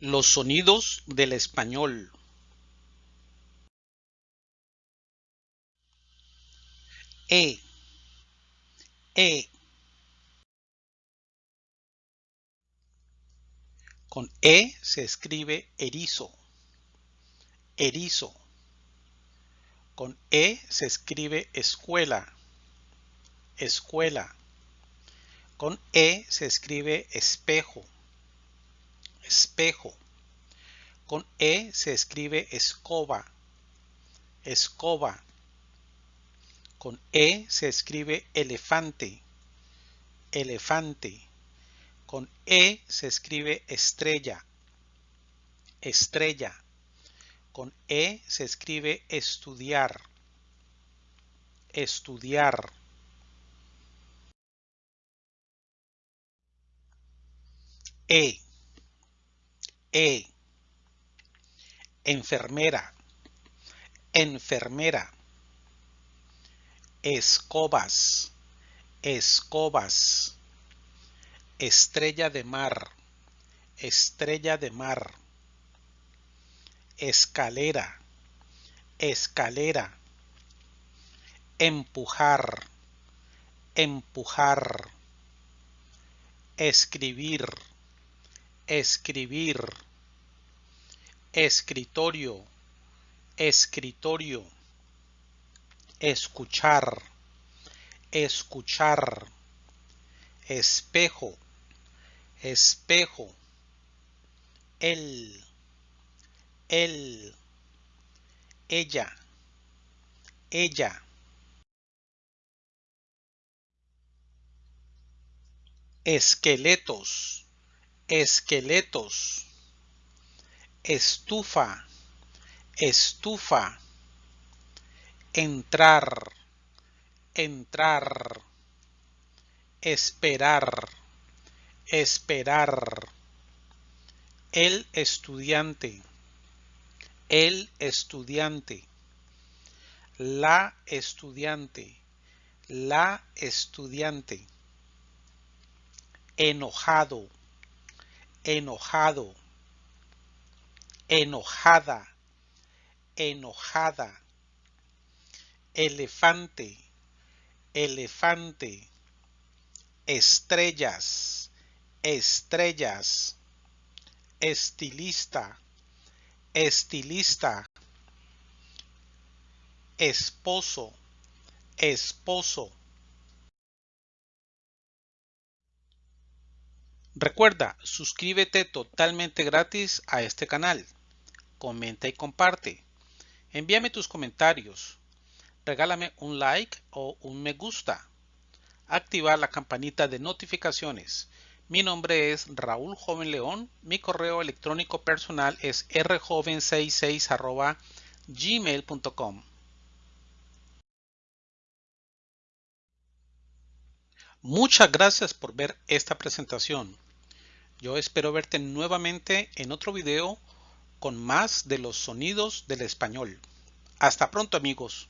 Los sonidos del español. E. E. Con E se escribe erizo. Erizo. Con E se escribe escuela. Escuela. Con E se escribe espejo espejo. Con E se escribe escoba, escoba. Con E se escribe elefante, elefante. Con E se escribe estrella, estrella. Con E se escribe estudiar, estudiar. E e. Enfermera. Enfermera. Escobas. Escobas. Estrella de mar. Estrella de mar. Escalera. Escalera. Empujar. Empujar. Escribir. Escribir escritorio, escritorio, escuchar, escuchar, espejo, espejo, él, él, ella, ella. Esqueletos, esqueletos estufa, estufa, entrar, entrar, esperar, esperar, el estudiante, el estudiante, la estudiante, la estudiante, enojado, enojado enojada, enojada, elefante, elefante, estrellas, estrellas, estilista, estilista, esposo, esposo. Recuerda, suscríbete totalmente gratis a este canal comenta y comparte. Envíame tus comentarios. Regálame un like o un me gusta. Activar la campanita de notificaciones. Mi nombre es Raúl Joven León. Mi correo electrónico personal es rjoven66 gmail.com. Muchas gracias por ver esta presentación. Yo espero verte nuevamente en otro video con más de los sonidos del español. Hasta pronto amigos.